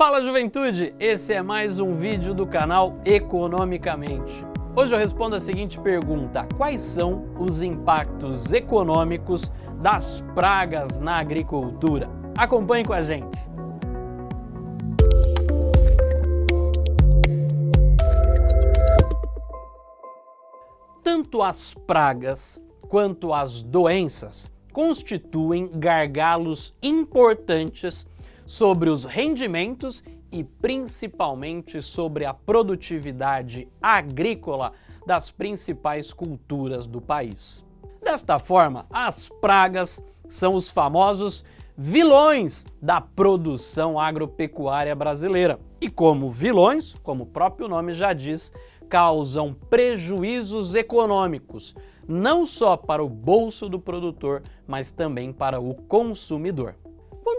Fala juventude, esse é mais um vídeo do canal Economicamente. Hoje eu respondo a seguinte pergunta, quais são os impactos econômicos das pragas na agricultura? Acompanhe com a gente. Tanto as pragas quanto as doenças constituem gargalos importantes sobre os rendimentos e principalmente sobre a produtividade agrícola das principais culturas do país. Desta forma, as pragas são os famosos vilões da produção agropecuária brasileira. E como vilões, como o próprio nome já diz, causam prejuízos econômicos, não só para o bolso do produtor, mas também para o consumidor.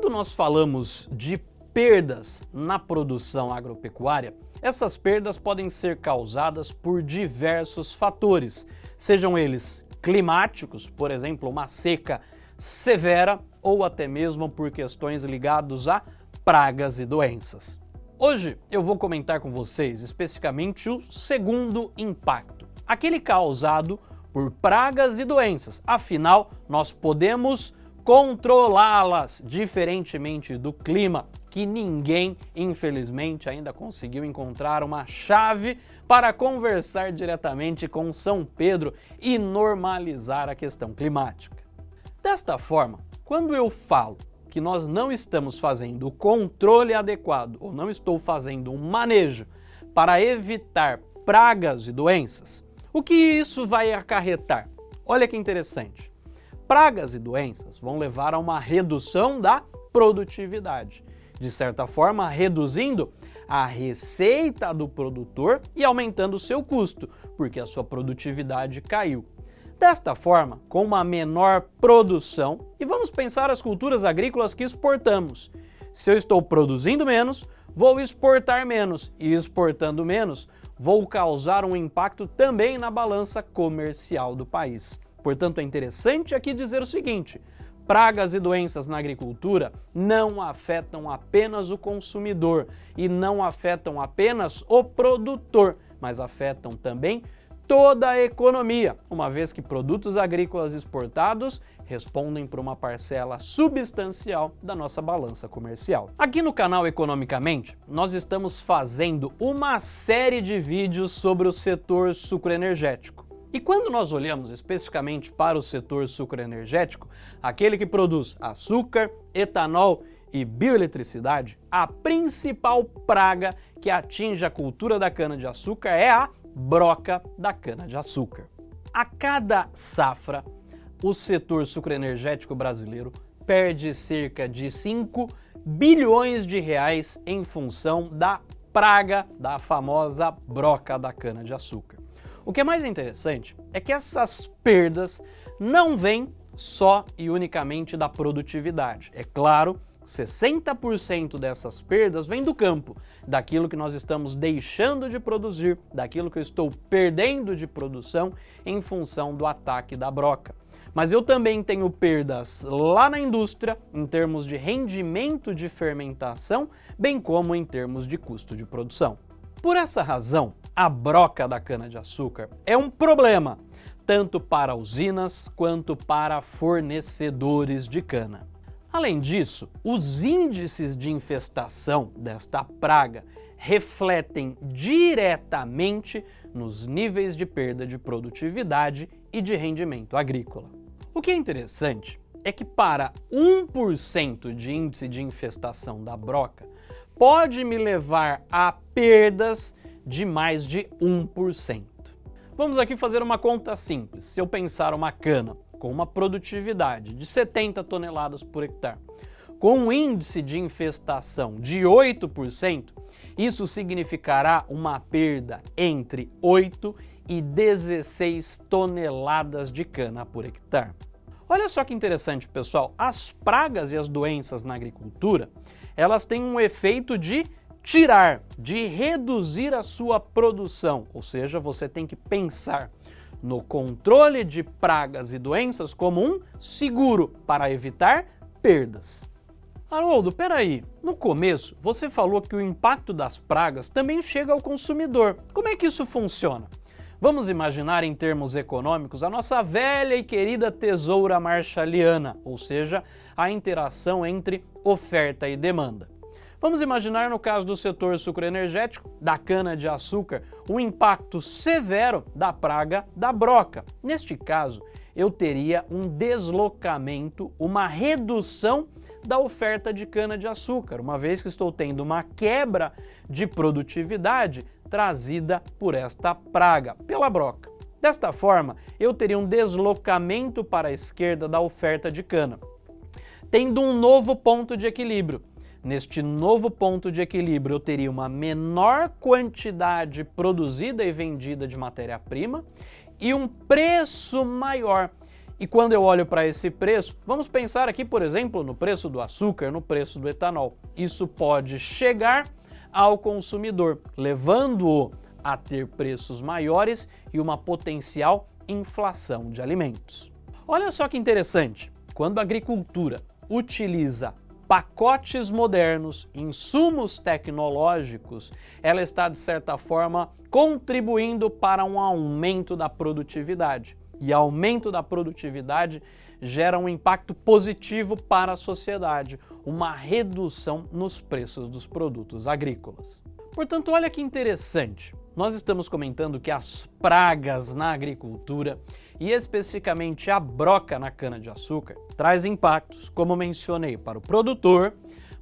Quando nós falamos de perdas na produção agropecuária, essas perdas podem ser causadas por diversos fatores, sejam eles climáticos, por exemplo, uma seca severa, ou até mesmo por questões ligadas a pragas e doenças. Hoje eu vou comentar com vocês especificamente o segundo impacto, aquele causado por pragas e doenças. Afinal, nós podemos controlá-las, diferentemente do clima, que ninguém, infelizmente, ainda conseguiu encontrar uma chave para conversar diretamente com São Pedro e normalizar a questão climática. Desta forma, quando eu falo que nós não estamos fazendo o controle adequado ou não estou fazendo um manejo para evitar pragas e doenças, o que isso vai acarretar? Olha que interessante pragas e doenças vão levar a uma redução da produtividade, de certa forma reduzindo a receita do produtor e aumentando o seu custo, porque a sua produtividade caiu. Desta forma, com uma menor produção, e vamos pensar as culturas agrícolas que exportamos. Se eu estou produzindo menos, vou exportar menos, e exportando menos, vou causar um impacto também na balança comercial do país. Portanto, é interessante aqui dizer o seguinte, pragas e doenças na agricultura não afetam apenas o consumidor e não afetam apenas o produtor, mas afetam também toda a economia, uma vez que produtos agrícolas exportados respondem por uma parcela substancial da nossa balança comercial. Aqui no canal Economicamente, nós estamos fazendo uma série de vídeos sobre o setor sucroenergético. E quando nós olhamos especificamente para o setor sucroenergético, aquele que produz açúcar, etanol e bioeletricidade, a principal praga que atinge a cultura da cana-de-açúcar é a broca da cana-de-açúcar. A cada safra, o setor sucroenergético brasileiro perde cerca de 5 bilhões de reais em função da praga da famosa broca da cana-de-açúcar. O que é mais interessante é que essas perdas não vêm só e unicamente da produtividade. É claro, 60% dessas perdas vem do campo, daquilo que nós estamos deixando de produzir, daquilo que eu estou perdendo de produção em função do ataque da broca. Mas eu também tenho perdas lá na indústria, em termos de rendimento de fermentação, bem como em termos de custo de produção. Por essa razão, a broca da cana-de-açúcar é um problema, tanto para usinas quanto para fornecedores de cana. Além disso, os índices de infestação desta praga refletem diretamente nos níveis de perda de produtividade e de rendimento agrícola. O que é interessante é que para 1% de índice de infestação da broca, pode me levar a perdas de mais de 1%. Vamos aqui fazer uma conta simples. Se eu pensar uma cana com uma produtividade de 70 toneladas por hectare, com um índice de infestação de 8%, isso significará uma perda entre 8 e 16 toneladas de cana por hectare. Olha só que interessante, pessoal, as pragas e as doenças na agricultura, elas têm um efeito de tirar, de reduzir a sua produção, ou seja, você tem que pensar no controle de pragas e doenças como um seguro para evitar perdas. Haroldo, peraí, no começo você falou que o impacto das pragas também chega ao consumidor. Como é que isso funciona? Vamos imaginar em termos econômicos a nossa velha e querida tesoura marshalliana, ou seja, a interação entre oferta e demanda. Vamos imaginar no caso do setor sucroenergético, da cana-de-açúcar, o impacto severo da praga da broca. Neste caso, eu teria um deslocamento, uma redução da oferta de cana-de-açúcar, uma vez que estou tendo uma quebra de produtividade trazida por esta praga, pela broca. Desta forma, eu teria um deslocamento para a esquerda da oferta de cana, tendo um novo ponto de equilíbrio. Neste novo ponto de equilíbrio, eu teria uma menor quantidade produzida e vendida de matéria-prima e um preço maior. E quando eu olho para esse preço, vamos pensar aqui, por exemplo, no preço do açúcar, no preço do etanol. Isso pode chegar ao consumidor, levando-o a ter preços maiores e uma potencial inflação de alimentos. Olha só que interessante, quando a agricultura utiliza pacotes modernos, insumos tecnológicos, ela está de certa forma contribuindo para um aumento da produtividade. E aumento da produtividade gera um impacto positivo para a sociedade, uma redução nos preços dos produtos agrícolas. Portanto, olha que interessante. Nós estamos comentando que as pragas na agricultura e especificamente a broca na cana-de-açúcar traz impactos, como mencionei, para o produtor,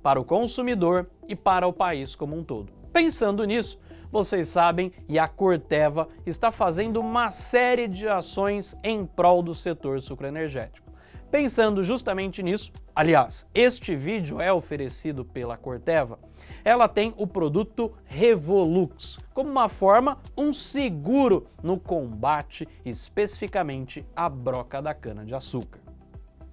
para o consumidor e para o país como um todo. Pensando nisso, vocês sabem, e a Corteva está fazendo uma série de ações em prol do setor sucroenergético. Pensando justamente nisso, aliás, este vídeo é oferecido pela Corteva, ela tem o produto Revolux, como uma forma, um seguro no combate especificamente à broca da cana-de-açúcar.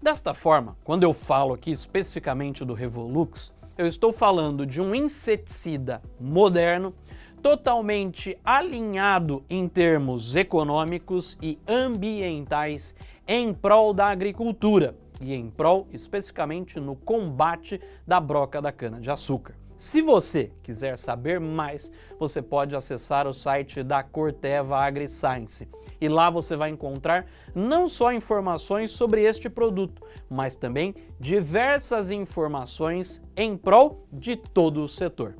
Desta forma, quando eu falo aqui especificamente do Revolux, eu estou falando de um inseticida moderno, totalmente alinhado em termos econômicos e ambientais em prol da agricultura e em prol especificamente no combate da broca da cana-de-açúcar. Se você quiser saber mais, você pode acessar o site da Corteva AgriScience e lá você vai encontrar não só informações sobre este produto, mas também diversas informações em prol de todo o setor.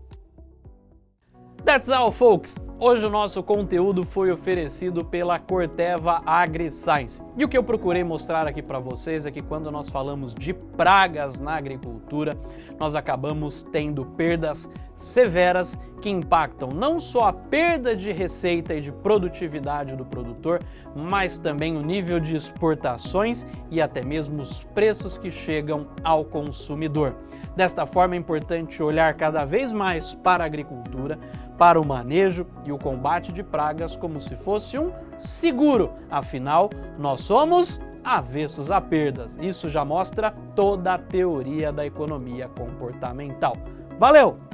That's all, folks! Hoje o nosso conteúdo foi oferecido pela Corteva AgriScience. E o que eu procurei mostrar aqui para vocês é que quando nós falamos de pragas na agricultura, nós acabamos tendo perdas severas que impactam não só a perda de receita e de produtividade do produtor, mas também o nível de exportações e até mesmo os preços que chegam ao consumidor. Desta forma é importante olhar cada vez mais para a agricultura, para o manejo e o combate de pragas como se fosse um seguro. Afinal, nós somos avessos a perdas. Isso já mostra toda a teoria da economia comportamental. Valeu!